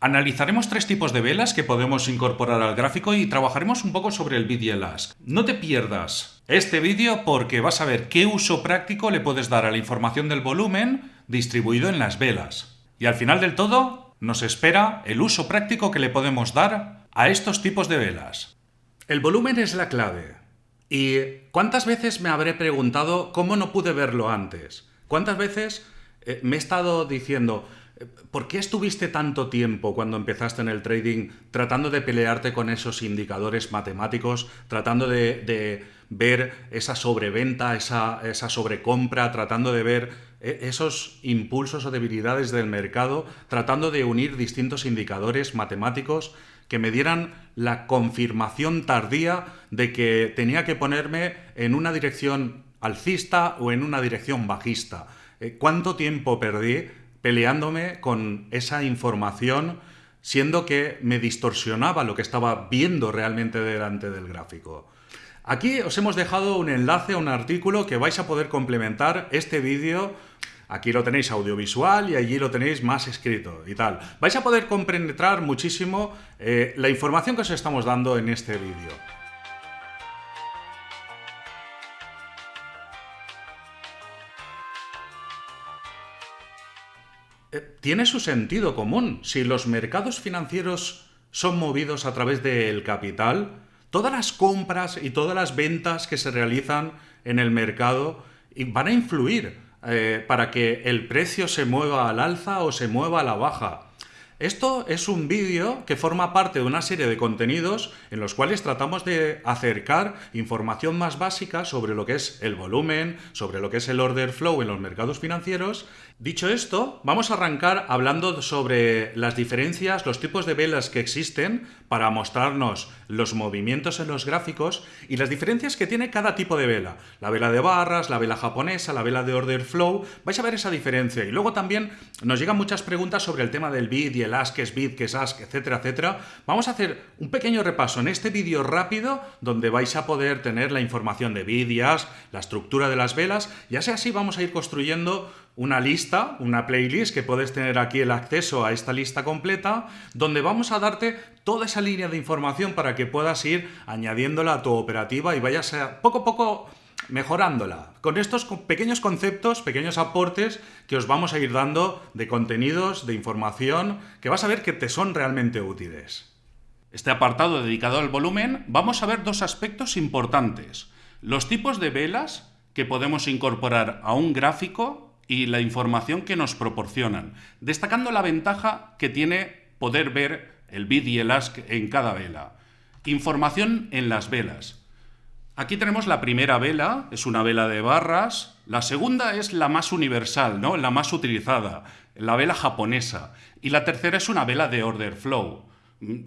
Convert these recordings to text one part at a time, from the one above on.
Analizaremos tres tipos de velas que podemos incorporar al gráfico y trabajaremos un poco sobre el el ask. No te pierdas este vídeo porque vas a ver qué uso práctico le puedes dar a la información del volumen distribuido en las velas. Y al final del todo nos espera el uso práctico que le podemos dar a estos tipos de velas. El volumen es la clave. ¿Y cuántas veces me habré preguntado cómo no pude verlo antes? ¿Cuántas veces eh, me he estado diciendo, ¿Por qué estuviste tanto tiempo cuando empezaste en el trading tratando de pelearte con esos indicadores matemáticos, tratando de, ver esa sobreventa, esa, esa, sobrecompra, tratando de ver eh, esos impulsos o debilidades del mercado, tratando de unir distintos indicadores matemáticos que me dieran la confirmación tardía de que tenía que ponerme en una dirección alcista o en una dirección bajista? Eh, ¿Cuánto tiempo perdí peleándome con esa información, siendo que me distorsionaba lo que estaba viendo realmente delante del gráfico. Aquí os hemos dejado un enlace a un artículo que vais a poder complementar este vídeo. Aquí lo tenéis audiovisual y allí lo tenéis más escrito y tal. Vais a poder compenetrar muchísimo eh, la información que os estamos dando en este vídeo. Tiene su sentido común. Si los mercados financieros son movidos a través del capital, todas las compras y todas las ventas que se realizan en el mercado van a influir eh, para que el precio se mueva al alza o se mueva a la baja. Esto es un vídeo que forma parte de una serie de contenidos en los cuales tratamos de acercar información más básica sobre lo que es el volumen, sobre lo que es el order flow en los mercados financieros. Dicho esto, vamos a arrancar hablando sobre las diferencias, los tipos de velas que existen para mostrarnos los movimientos en los gráficos y las diferencias que tiene cada tipo de vela. La vela de barras, la vela japonesa, la vela de order flow, vais a ver esa diferencia. Y luego también nos llegan muchas preguntas sobre el tema del y el ask, que es bid, que es ask, etcétera, etcétera. Vamos a hacer un pequeño repaso en este vídeo rápido donde vais a poder tener la información de bid y la estructura de las velas, y así así vamos a ir construyendo una lista, una playlist, que puedes tener aquí el acceso a esta lista completa, donde vamos a darte toda esa línea de información para que puedas ir añadiéndola a tu operativa y vayas a, poco a poco mejorándola. Con estos pequeños conceptos, pequeños aportes que os vamos a ir dando de contenidos, de información, que vas a ver que te son realmente útiles. Este apartado dedicado al volumen, vamos a ver dos aspectos importantes. Los tipos de velas que podemos incorporar a un gráfico y la información que nos proporcionan, destacando la ventaja que tiene poder ver el bid y el ask en cada vela. Información en las velas. Aquí tenemos la primera vela, es una vela de barras. La segunda es la más universal, ¿no? la más utilizada, la vela japonesa. Y la tercera es una vela de order flow.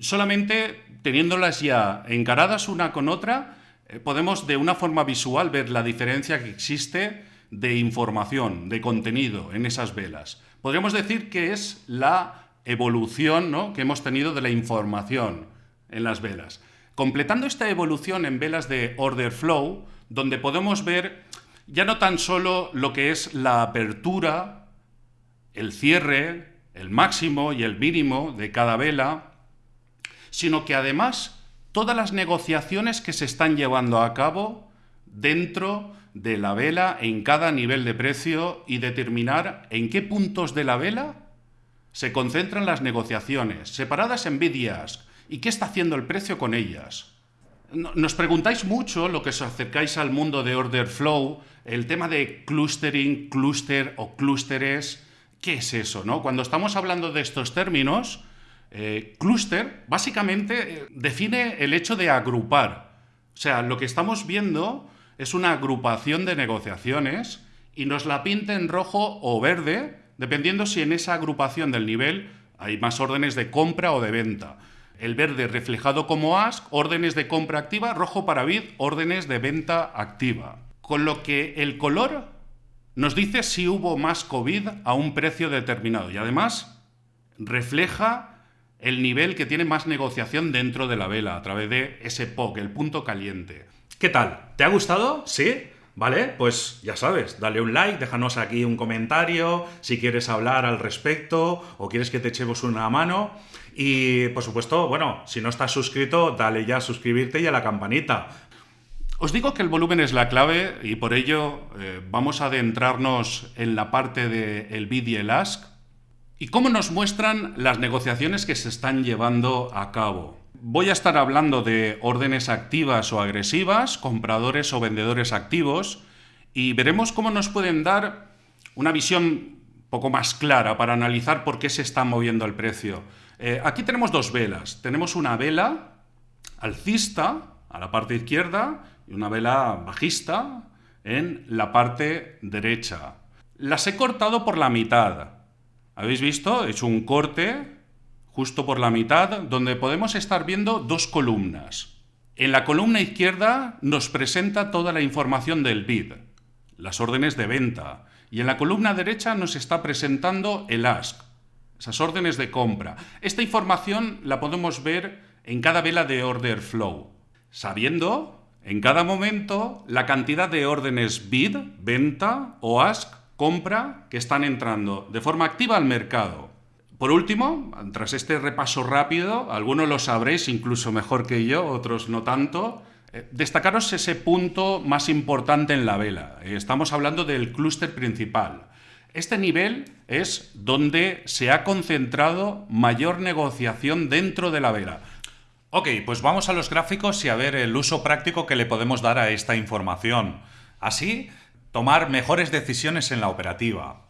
Solamente teniéndolas ya encaradas una con otra, eh, podemos de una forma visual ver la diferencia que existe de información, de contenido en esas velas. Podríamos decir que es la evolución que hemos tenido de la información en las velas. Completando esta evolución en velas de order flow, donde podemos ver ya no tan solo lo que es la apertura, el cierre, el máximo y el mínimo de cada vela, sino que además todas las negociaciones que se están llevando a cabo dentro de la vela en cada nivel de precio y determinar en qué puntos de la vela se concentran las negociaciones, separadas en bid y qué está haciendo el precio con ellas. Nos preguntáis mucho, lo que os acercáis al mundo de order flow, el tema de clustering, cluster o clústeres, ¿qué es eso? No? Cuando estamos hablando de estos términos, eh, cluster básicamente eh, define el hecho de agrupar. O sea, lo que estamos viendo es una agrupación de negociaciones y nos la pinta en rojo o verde, dependiendo si en esa agrupación del nivel hay más órdenes de compra o de venta. El verde reflejado como ask, órdenes de compra activa, rojo para bid, órdenes de venta activa. Con lo que el color nos dice si hubo más COVID a un precio determinado y además refleja el nivel que tiene más negociación dentro de la vela a través de ese POC, el punto caliente. ¿Qué tal? ¿Te ha gustado? ¿Sí? ¿Vale? Pues ya sabes, dale un like, déjanos aquí un comentario, si quieres hablar al respecto o quieres que te echemos una mano. Y por supuesto, bueno, si no estás suscrito, dale ya a suscribirte y a la campanita. Os digo que el volumen es la clave y por ello eh, vamos a adentrarnos en la parte del bid y el ask y cómo nos muestran las negociaciones que se están llevando a cabo. Voy a estar hablando de órdenes activas o agresivas, compradores o vendedores activos, y veremos cómo nos pueden dar una visión poco más clara para analizar por qué se está moviendo el precio. Eh, aquí tenemos dos velas. Tenemos una vela alcista a la parte izquierda y una vela bajista en la parte derecha. Las he cortado por la mitad. ¿Habéis visto? He hecho un corte justo por la mitad donde podemos estar viendo dos columnas. En la columna izquierda nos presenta toda la información del bid, las órdenes de venta, y en la columna derecha nos está presentando el ask, esas órdenes de compra. Esta información la podemos ver en cada vela de order flow, sabiendo en cada momento la cantidad de órdenes bid, venta o ask compra que están entrando de forma activa al mercado. Por último, tras este repaso rápido, algunos lo sabréis incluso mejor que yo, otros no tanto, eh, destacaros ese punto más importante en la vela. Eh, estamos hablando del clúster principal. Este nivel es donde se ha concentrado mayor negociación dentro de la vela. Ok, pues vamos a los gráficos y a ver el uso práctico que le podemos dar a esta información. Así, tomar mejores decisiones en la operativa.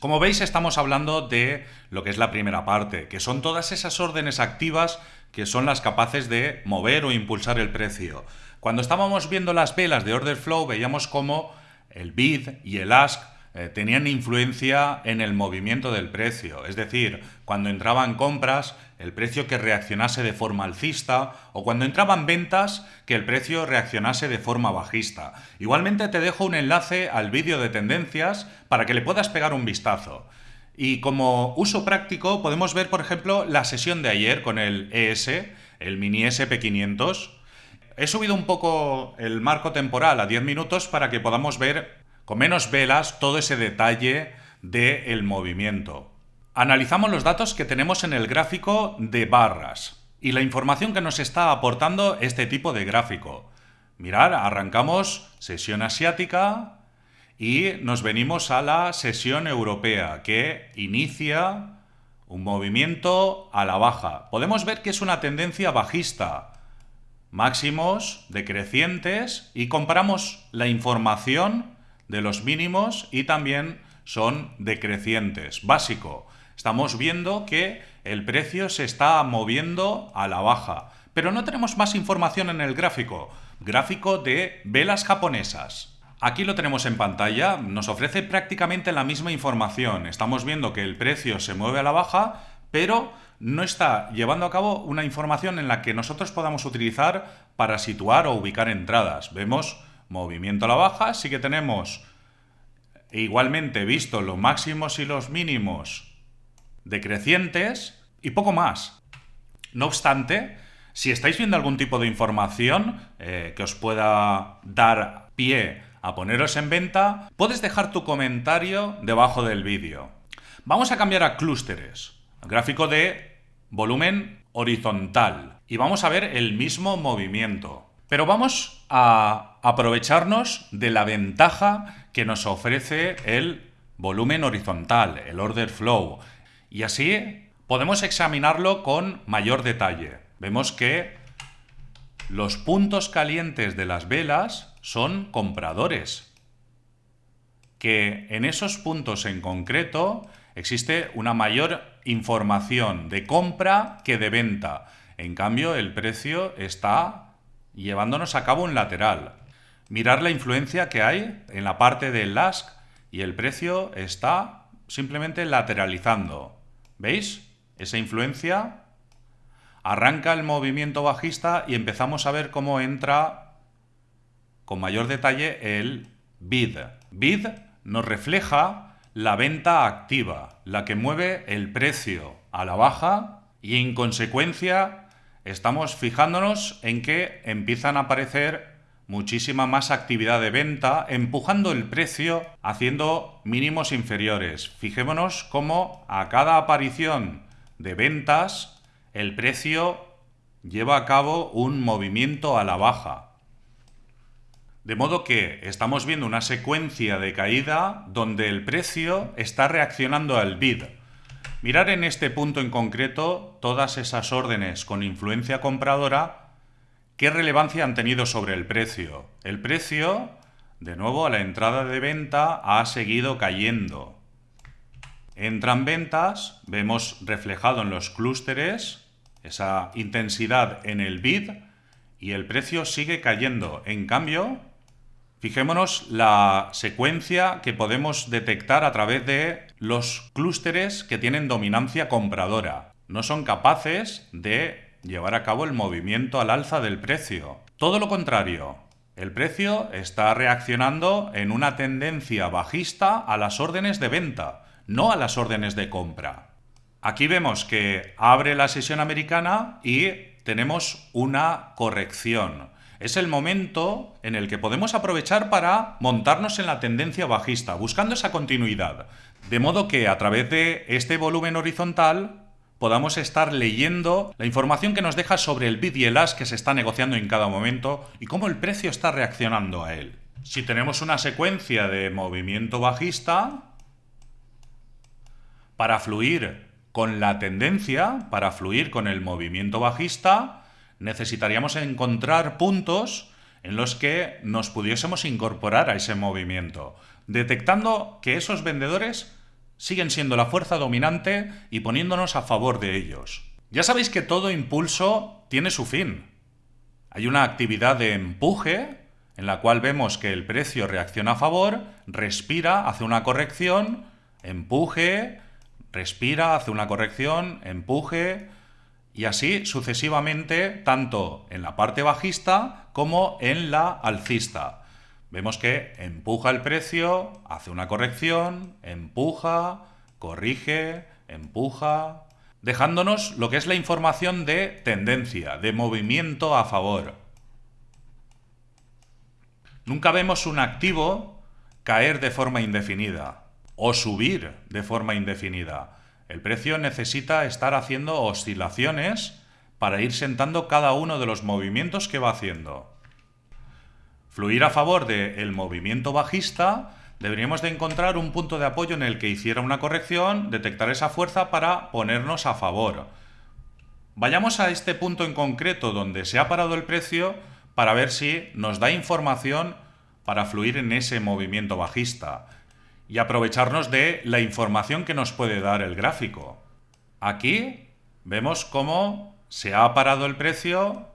Como veis, estamos hablando de lo que es la primera parte, que son todas esas órdenes activas que son las capaces de mover o impulsar el precio. Cuando estábamos viendo las velas de order flow, veíamos cómo el bid y el ask eh, tenían influencia en el movimiento del precio. Es decir, cuando entraban compras, el precio que reaccionase de forma alcista, o cuando entraban ventas, que el precio reaccionase de forma bajista. Igualmente te dejo un enlace al vídeo de tendencias para que le puedas pegar un vistazo. Y como uso práctico podemos ver, por ejemplo, la sesión de ayer con el ES, el mini SP500. He subido un poco el marco temporal a 10 minutos para que podamos ver con menos velas todo ese detalle del movimiento. Analizamos los datos que tenemos en el gráfico de barras y la información que nos está aportando este tipo de gráfico. Mirar, arrancamos sesión asiática y nos venimos a la sesión europea que inicia un movimiento a la baja. Podemos ver que es una tendencia bajista, máximos decrecientes y comparamos la información de los mínimos y también son decrecientes. Básico, estamos viendo que el precio se está moviendo a la baja, pero no tenemos más información en el gráfico. Gráfico de velas japonesas. Aquí lo tenemos en pantalla, nos ofrece prácticamente la misma información. Estamos viendo que el precio se mueve a la baja, pero no está llevando a cabo una información en la que nosotros podamos utilizar para situar o ubicar entradas. Vemos movimiento a la baja, sí que tenemos igualmente visto los máximos y los mínimos decrecientes y poco más. No obstante, si estáis viendo algún tipo de información eh, que os pueda dar pie a poneros en venta, puedes dejar tu comentario debajo del vídeo. Vamos a cambiar a clústeres, gráfico de volumen horizontal, y vamos a ver el mismo movimiento. Pero vamos a aprovecharnos de la ventaja que nos ofrece el volumen horizontal, el order flow. Y así podemos examinarlo con mayor detalle. Vemos que los puntos calientes de las velas son compradores. Que en esos puntos en concreto existe una mayor información de compra que de venta. En cambio, el precio está llevándonos a cabo un lateral. Mirar la influencia que hay en la parte del ask y el precio está simplemente lateralizando. ¿Veis? Esa influencia arranca el movimiento bajista y empezamos a ver cómo entra con mayor detalle el bid. Bid nos refleja la venta activa, la que mueve el precio a la baja y en consecuencia estamos fijándonos en que empiezan a aparecer muchísima más actividad de venta, empujando el precio haciendo mínimos inferiores. Fijémonos cómo a cada aparición de ventas el precio lleva a cabo un movimiento a la baja. De modo que estamos viendo una secuencia de caída donde el precio está reaccionando al bid. Mirar en este punto en concreto todas esas órdenes con influencia compradora, qué relevancia han tenido sobre el precio. El precio, de nuevo, a la entrada de venta ha seguido cayendo. Entran ventas, vemos reflejado en los clústeres esa intensidad en el bid y el precio sigue cayendo. En cambio, Fijémonos la secuencia que podemos detectar a través de los clústeres que tienen dominancia compradora. No son capaces de llevar a cabo el movimiento al alza del precio. Todo lo contrario, el precio está reaccionando en una tendencia bajista a las órdenes de venta, no a las órdenes de compra. Aquí vemos que abre la sesión americana y tenemos una corrección es el momento en el que podemos aprovechar para montarnos en la tendencia bajista, buscando esa continuidad. De modo que a través de este volumen horizontal podamos estar leyendo la información que nos deja sobre el bid y el as que se está negociando en cada momento y cómo el precio está reaccionando a él. Si tenemos una secuencia de movimiento bajista, para fluir con la tendencia, para fluir con el movimiento bajista, necesitaríamos encontrar puntos en los que nos pudiésemos incorporar a ese movimiento, detectando que esos vendedores siguen siendo la fuerza dominante y poniéndonos a favor de ellos. Ya sabéis que todo impulso tiene su fin. Hay una actividad de empuje en la cual vemos que el precio reacciona a favor, respira, hace una corrección, empuje, respira, hace una corrección, empuje, y así sucesivamente tanto en la parte bajista como en la alcista. Vemos que empuja el precio, hace una corrección, empuja, corrige, empuja, dejándonos lo que es la información de tendencia, de movimiento a favor. Nunca vemos un activo caer de forma indefinida o subir de forma indefinida. El precio necesita estar haciendo oscilaciones para ir sentando cada uno de los movimientos que va haciendo. Fluir a favor del movimiento bajista, deberíamos de encontrar un punto de apoyo en el que hiciera una corrección, detectar esa fuerza para ponernos a favor. Vayamos a este punto en concreto donde se ha parado el precio para ver si nos da información para fluir en ese movimiento bajista y aprovecharnos de la información que nos puede dar el gráfico. Aquí vemos cómo se ha parado el precio,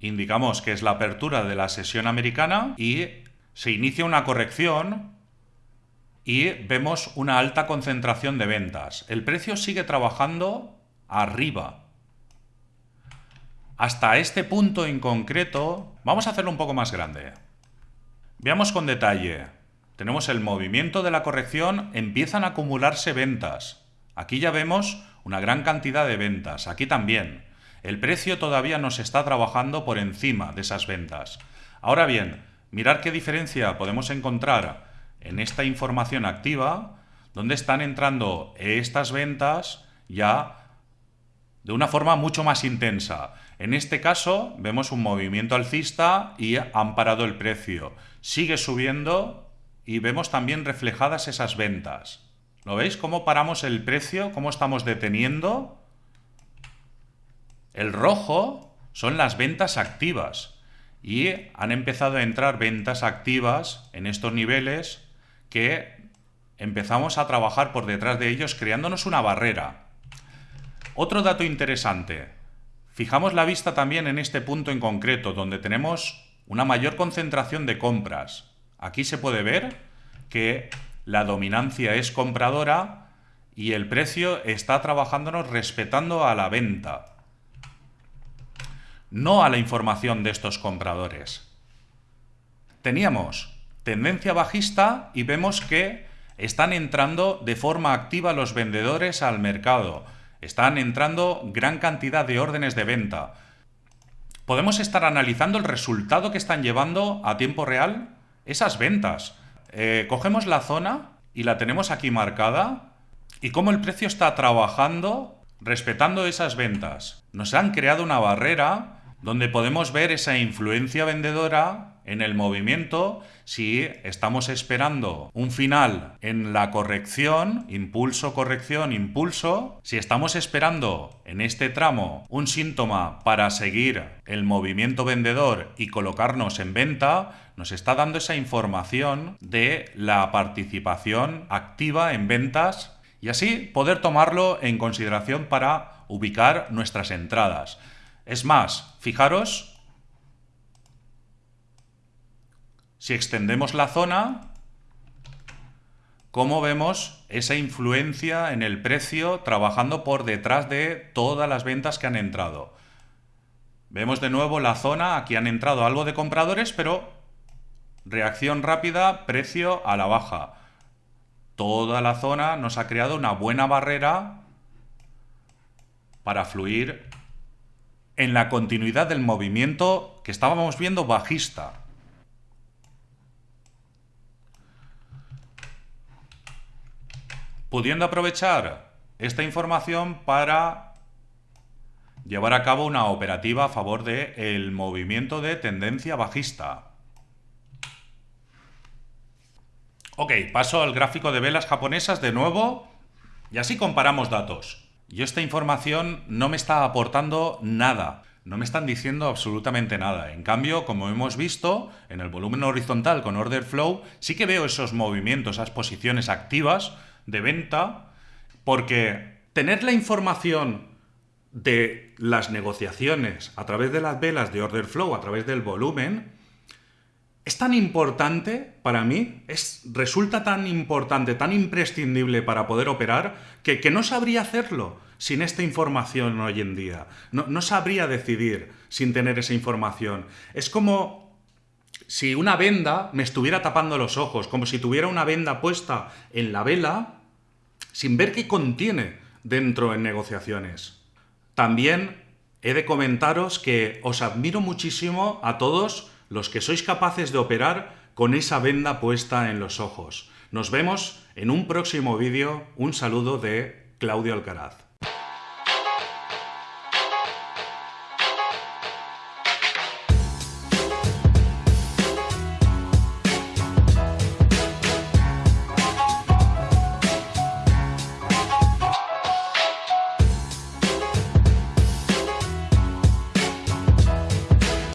indicamos que es la apertura de la sesión americana y se inicia una corrección y vemos una alta concentración de ventas. El precio sigue trabajando arriba. Hasta este punto en concreto, vamos a hacerlo un poco más grande. Veamos con detalle tenemos el movimiento de la corrección, empiezan a acumularse ventas. Aquí ya vemos una gran cantidad de ventas, aquí también. El precio todavía nos está trabajando por encima de esas ventas. Ahora bien, mirar qué diferencia podemos encontrar en esta información activa, donde están entrando estas ventas ya de una forma mucho más intensa. En este caso vemos un movimiento alcista y han parado el precio. Sigue subiendo y vemos también reflejadas esas ventas. ¿Lo veis? ¿Cómo paramos el precio? ¿Cómo estamos deteniendo? El rojo son las ventas activas y han empezado a entrar ventas activas en estos niveles que empezamos a trabajar por detrás de ellos creándonos una barrera. Otro dato interesante. Fijamos la vista también en este punto en concreto, donde tenemos una mayor concentración de compras. Aquí se puede ver que la dominancia es compradora y el precio está trabajándonos respetando a la venta, no a la información de estos compradores. Teníamos tendencia bajista y vemos que están entrando de forma activa los vendedores al mercado. Están entrando gran cantidad de órdenes de venta. podemos estar analizando el resultado que están llevando a tiempo real esas ventas. Eh, cogemos la zona y la tenemos aquí marcada y cómo el precio está trabajando respetando esas ventas. Nos han creado una barrera donde podemos ver esa influencia vendedora en el movimiento si estamos esperando un final en la corrección, impulso, corrección, impulso, si estamos esperando en este tramo un síntoma para seguir el movimiento vendedor y colocarnos en venta, nos está dando esa información de la participación activa en ventas y así poder tomarlo en consideración para ubicar nuestras entradas. Es más, fijaros, si extendemos la zona, cómo vemos esa influencia en el precio trabajando por detrás de todas las ventas que han entrado. Vemos de nuevo la zona, aquí han entrado algo de compradores, pero reacción rápida, precio a la baja. Toda la zona nos ha creado una buena barrera para fluir en la continuidad del movimiento que estábamos viendo bajista. Pudiendo aprovechar esta información para llevar a cabo una operativa a favor del el movimiento de tendencia bajista. Ok, paso al gráfico de velas japonesas de nuevo y así comparamos datos. Yo esta información no me está aportando nada. No me están diciendo absolutamente nada. En cambio, como hemos visto, en el volumen horizontal con order flow, sí que veo esos movimientos, esas posiciones activas de venta, porque tener la información de las negociaciones a través de las velas de order flow, a través del volumen, es tan importante para mí, es, resulta tan importante, tan imprescindible para poder operar, que, que no sabría hacerlo sin esta información hoy en día. No, no sabría decidir sin tener esa información. Es como si una venda me estuviera tapando los ojos, como si tuviera una venda puesta en la vela sin ver qué contiene dentro en negociaciones. También he de comentaros que os admiro muchísimo a todos los que sois capaces de operar con esa venda puesta en los ojos. Nos vemos en un próximo vídeo. Un saludo de Claudio Alcaraz.